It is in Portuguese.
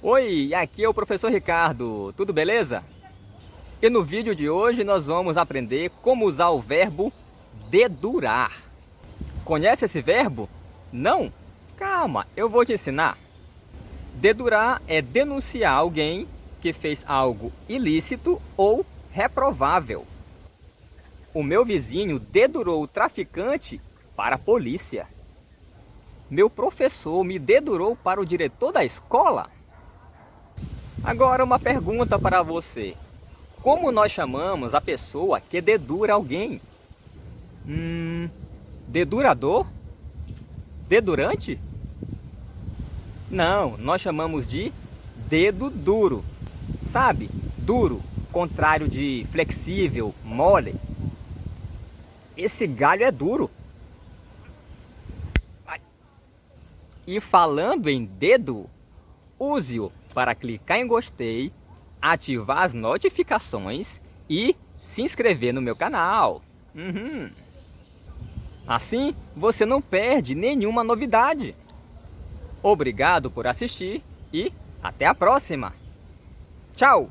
Oi, aqui é o professor Ricardo, tudo beleza? E no vídeo de hoje nós vamos aprender como usar o verbo dedurar. Conhece esse verbo? Não? Calma, eu vou te ensinar. Dedurar é denunciar alguém que fez algo ilícito ou reprovável. O meu vizinho dedurou o traficante para a polícia. Meu professor me dedurou para o diretor da escola. Agora uma pergunta para você. Como nós chamamos a pessoa que dedura alguém? Hum, dedurador? Dedurante? Não, nós chamamos de dedo duro. Sabe? Duro, contrário de flexível, mole. Esse galho é duro. E falando em dedo, use-o para clicar em gostei, ativar as notificações e se inscrever no meu canal. Uhum. Assim, você não perde nenhuma novidade. Obrigado por assistir e até a próxima. Tchau!